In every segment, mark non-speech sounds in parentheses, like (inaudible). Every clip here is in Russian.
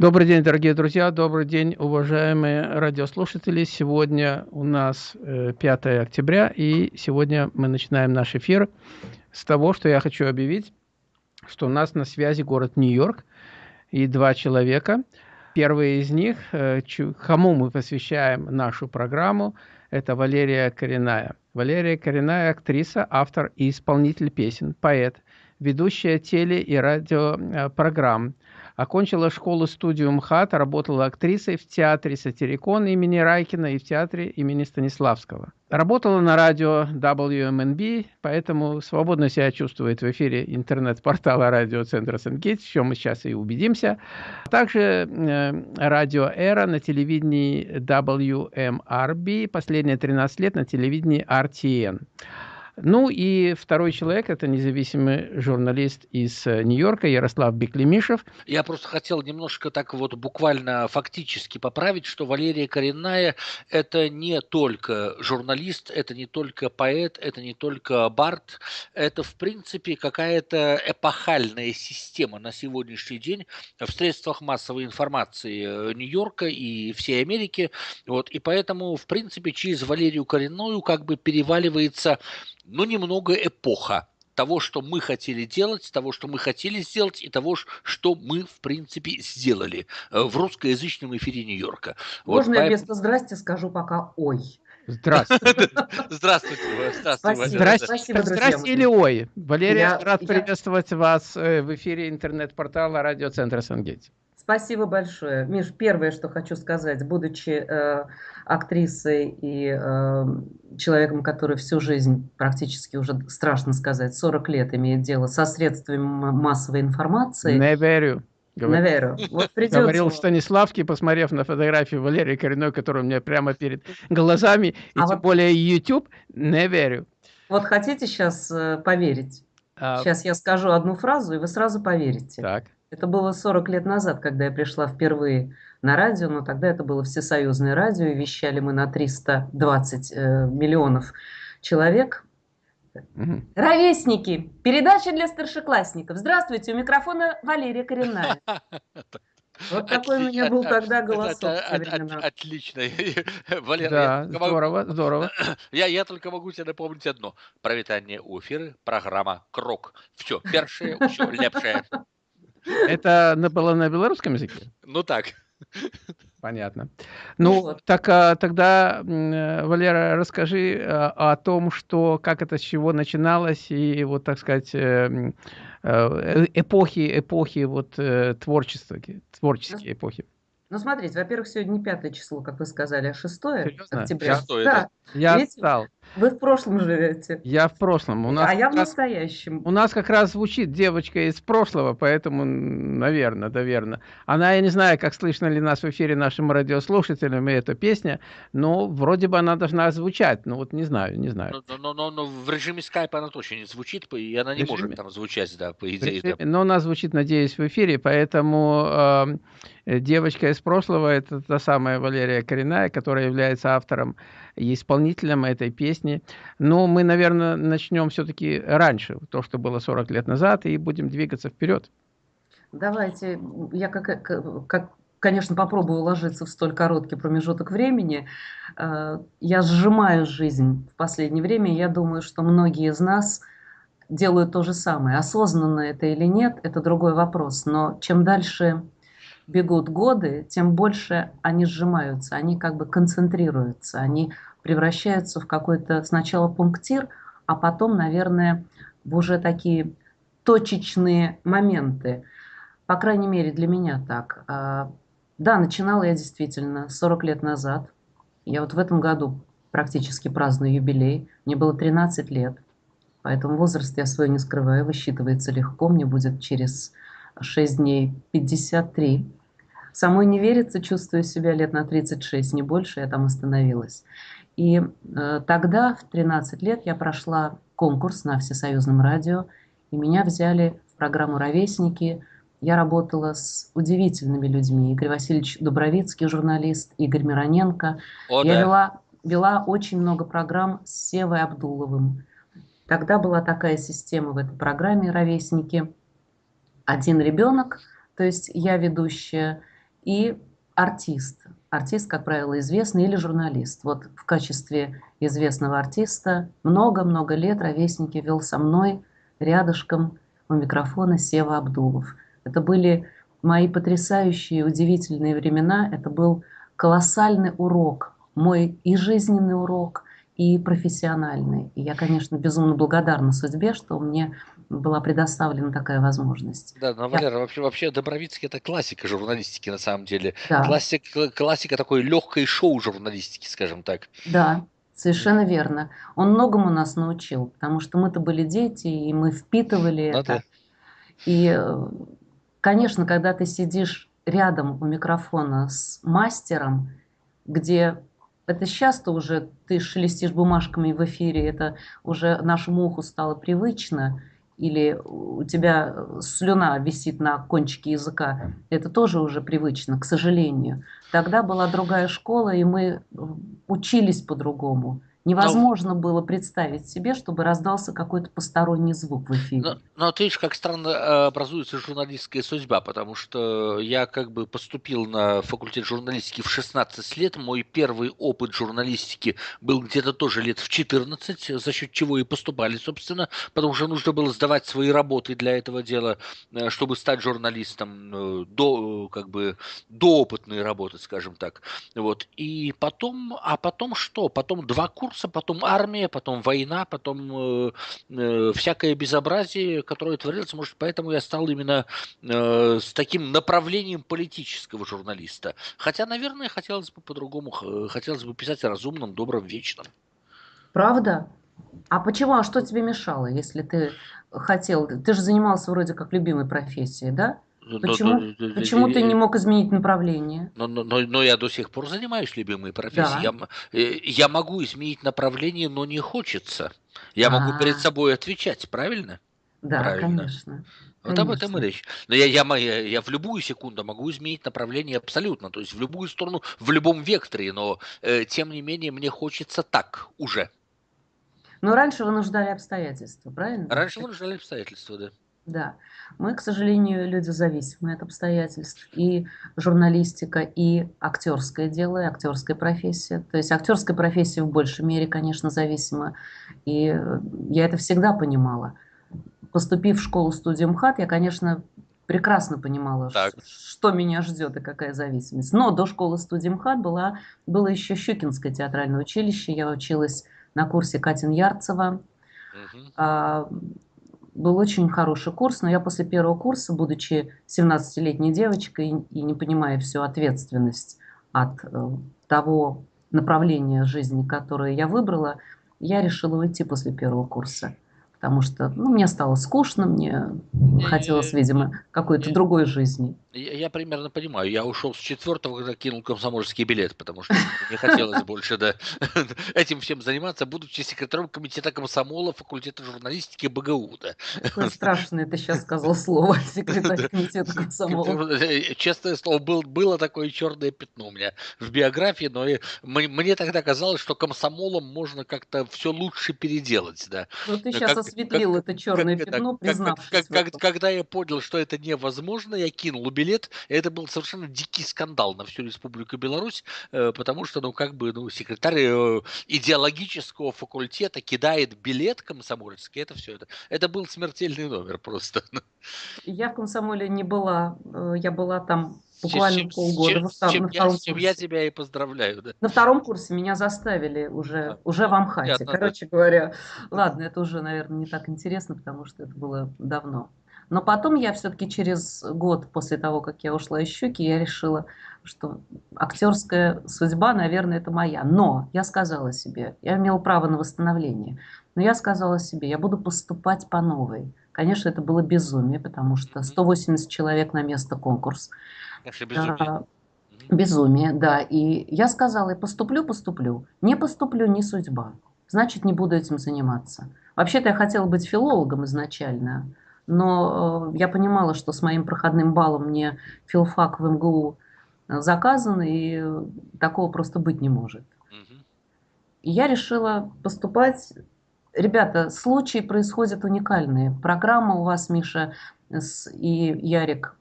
Добрый день, дорогие друзья, добрый день, уважаемые радиослушатели. Сегодня у нас 5 э, октября, и сегодня мы начинаем наш эфир с того, что я хочу объявить, что у нас на связи город Нью-Йорк и два человека. Первый из них, э, кому мы посвящаем нашу программу, это Валерия Коренная. Валерия Коренная – актриса, автор и исполнитель песен, поэт, ведущая теле- и радиопрограмм, Окончила школу-студию МХАТ, работала актрисой в театре «Сатирикон» имени Райкина и в театре имени Станиславского. Работала на радио WMNB, поэтому свободно себя чувствует в эфире интернет-портала радиоцентра Сенгейтс, в чем мы сейчас и убедимся. Также э, радио «Эра» на телевидении WMRB, последние 13 лет на телевидении RTN. Ну и второй человек – это независимый журналист из э, Нью-Йорка Ярослав Беклемишев. Я просто хотел немножко так вот буквально фактически поправить, что Валерия Коренная – это не только журналист, это не только поэт, это не только бард, это в принципе какая-то эпохальная система на сегодняшний день в средствах массовой информации Нью-Йорка и всей Америки. Вот, и поэтому, в принципе, через Валерию Коренную как бы переваливается но немного эпоха того, что мы хотели делать, того, что мы хотели сделать, и того, что мы, в принципе, сделали э, в русскоязычном эфире Нью-Йорка. Можно вот, я вместо «здрасте» скажу пока «ой». Здравствуйте. (laughs) Здравствуйте. Здравствуйте. Здрасте, Спасибо, Здрасте или ой. Валерия, я, рад я... приветствовать вас э, в эфире интернет-портала радиоцентра Сангейтс. Спасибо большое. Миш, первое, что хочу сказать, будучи э, актрисой и э, человеком, который всю жизнь, практически уже страшно сказать, 40 лет имеет дело со средствами массовой информации. Не верю. Говор... Вот (laughs) придется... Говорил Станиславский, посмотрев на фотографию Валерии Коренной, которая у меня прямо перед глазами, и а тем вот... более YouTube, не верю. Вот хотите сейчас э, поверить? А... Сейчас я скажу одну фразу, и вы сразу поверите. Так. Это было 40 лет назад, когда я пришла впервые на радио, но тогда это было всесоюзное радио, и вещали мы на 320 э, миллионов человек. Угу. Ровесники, передача для старшеклассников. Здравствуйте, у микрофона Валерия Коренная. (laughs) Вот такой у меня был тогда голосок. Отлично. (laughs) Валера, да, здорово, здорово. (clears throat) Я, я только могу тебе напомнить одно. Провитание у эфира, программа «Крок». Все, (laughs) першее, все, лепшее. Это было на белорусском языке? Ну так. Понятно. Ну, так а, тогда, Валера, расскажи а, о том, что, как это, с чего начиналось, и вот, так сказать, э, э, эпохи, эпохи вот э, творчества, творческие эпохи. Ну, смотрите, во-первых, сегодня не пятое число, как вы сказали, а 6 октября. 6, да. да. Я Видите, отстал. Вы в прошлом живете. Я в прошлом. У нас а я в настоящем. У нас как раз звучит девочка из прошлого, поэтому, наверное, наверное. Она, я не знаю, как слышно ли нас в эфире нашим радиослушателям, и эта песня, но вроде бы она должна звучать. Ну вот не знаю, не знаю. Но, но, но, но в режиме скайпа она точно не звучит, и она не режиме... может там звучать, да, по идее. Режиме... Да. Но она звучит, надеюсь, в эфире, поэтому э, девочка из прошлого, это та самая Валерия Коренная, которая является автором и исполнителем этой песни. Но мы, наверное, начнем все-таки раньше, то, что было 40 лет назад, и будем двигаться вперед. Давайте, я как, как конечно, попробую уложиться в столь короткий промежуток времени. Э, я сжимаю жизнь в последнее время, я думаю, что многие из нас делают то же самое. Осознанно это или нет, это другой вопрос. Но чем дальше бегут годы, тем больше они сжимаются, они как бы концентрируются, они превращаются в какой-то сначала пунктир, а потом, наверное, в уже такие точечные моменты. По крайней мере, для меня так. А, да, начинала я действительно 40 лет назад. Я вот в этом году практически праздную юбилей. Мне было 13 лет. Поэтому возраст я свой не скрываю, высчитывается легко. Мне будет через 6 дней 53. Самой не верится, чувствую себя лет на 36, не больше, я там остановилась. И э, тогда, в 13 лет, я прошла конкурс на Всесоюзном радио, и меня взяли в программу «Ровесники». Я работала с удивительными людьми. Игорь Васильевич Дубровицкий, журналист, Игорь Мироненко. О, я да. вела, вела очень много программ с Севой Абдуловым. Тогда была такая система в этой программе «Ровесники». Один ребенок, то есть я ведущая, и артист. Артист, как правило, известный или журналист. Вот в качестве известного артиста много-много лет ровесники вел со мной рядышком у микрофона Сева Абдулов. Это были мои потрясающие, удивительные времена. Это был колоссальный урок, мой и жизненный урок, и профессиональный. И я, конечно, безумно благодарна судьбе, что мне была предоставлена такая возможность. Да, но, Валера, я... вообще, вообще Добровицкий это классика журналистики на самом деле. Да. Классик, классика такой легкой шоу журналистики, скажем так. Да, совершенно верно. Он многому нас научил, потому что мы-то были дети, и мы впитывали ну, это. И, э, конечно, когда ты сидишь рядом у микрофона с мастером, где это часто уже ты шелестишь бумажками в эфире, это уже нашему уху стало привычно, или у тебя слюна висит на кончике языка, это тоже уже привычно, к сожалению. Тогда была другая школа, и мы учились по-другому. Невозможно но, было представить себе, чтобы раздался какой-то посторонний звук в эфире. Но, но ты видишь, как странно э, образуется журналистская судьба, потому что я как бы поступил на факультет журналистики в 16 лет. Мой первый опыт журналистики был где-то тоже лет в 14, за счет чего и поступали, собственно, потому что нужно было сдавать свои работы для этого дела, э, чтобы стать журналистом, э, до, как бы, до опытной работы, скажем так. Вот. И потом, а потом что? Потом два курса курса, потом армия, потом война, потом э, э, всякое безобразие, которое творилось. Может, поэтому я стал именно э, с таким направлением политического журналиста. Хотя, наверное, хотелось бы по-другому, хотелось бы писать о разумном, добром, вечном. Правда? А почему? А что тебе мешало, если ты хотел? Ты же занимался вроде как любимой профессией, да? Почему, но, но, почему ты не мог изменить направление? Но, но, но, но я до сих пор занимаюсь любимой профессией. Да. Я, э, я могу изменить направление, но не хочется. Я А-а-а. могу перед собой отвечать, правильно? Да, правильно. конечно. Вот конечно. об этом и речь. Но я, я, я, я в любую секунду могу изменить направление абсолютно, то есть в любую сторону, в любом векторе, но э, тем не менее мне хочется так уже. Но раньше вынуждали обстоятельства, правильно? Раньше вынуждали обстоятельства, да. Да, мы, к сожалению, люди зависимые от обстоятельств. И журналистика, и актерское дело, и актерская профессия. То есть актерская профессия в большей мере, конечно, зависима. И я это всегда понимала. Поступив в школу студию МХАТ, я, конечно, прекрасно понимала, так. что меня ждет и какая зависимость. Но до школы студии МХАТ была, было еще Щукинское театральное училище. Я училась на курсе Катин Ярцева. Угу был очень хороший курс, но я после первого курса, будучи 17-летней девочкой и не понимая всю ответственность от э, того направления жизни, которое я выбрала, я решила уйти после первого курса потому что ну, мне стало скучно, мне не, хотелось, видимо, какой-то другой жизни. Я, я примерно понимаю. Я ушел с четвертого, когда кинул комсомольский билет, потому что не хотелось больше да, (laughs) этим всем заниматься, будучи секретарем комитета комсомола факультета журналистики БГУ. Да. Какое (laughs) страшное ты сейчас сказал слово, (laughs) секретарь комитета комсомола. Э, честное слово, был, было такое черное пятно у меня в биографии, но мне тогда казалось, что комсомолом можно как-то все лучше переделать. Да. Ну ты сейчас как, осветлил как, это черное как, пятно, признавшись как, как, Когда я понял, что это невозможно, я кинул билет. Это был совершенно дикий скандал на всю Республику Беларусь, э, потому что, ну, как бы, ну, секретарь э, идеологического факультета кидает билет комсомольский, это все это. Это был смертельный номер просто. Я в комсомоле не была, э, я была там буквально чем, полгода. Чем, во чем, на втором я, я тебя и поздравляю. Да. На втором курсе меня заставили уже, да. уже в Амхате. Понятно, Короче да. говоря, ладно, это уже, наверное, не так интересно, потому что это было давно. Но потом я все-таки через год после того, как я ушла из «Щуки», я решила, что актерская судьба, наверное, это моя. Но я сказала себе, я имела право на восстановление, но я сказала себе, я буду поступать по новой. Конечно, это было безумие, потому что 180 человек на место конкурс. Это безумие. Безумие, да. И я сказала, поступлю, поступлю. Не поступлю, не судьба. Значит, не буду этим заниматься. Вообще-то я хотела быть филологом изначально, но э, я понимала, что с моим проходным баллом мне филфак в МГУ э, заказан, и такого просто быть не может. И я решила поступать. Ребята, случаи происходят уникальные. Программа у вас, Миша и Ярик,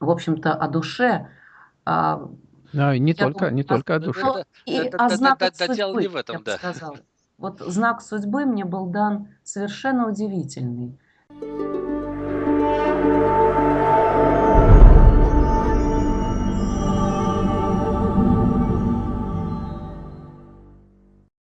в общем-то, о душе. А, ну, не только, думаю, не только о душе. И, а знак от судьбы, не в этом, я да. сказала. Вот знак судьбы мне был дан совершенно удивительный. Música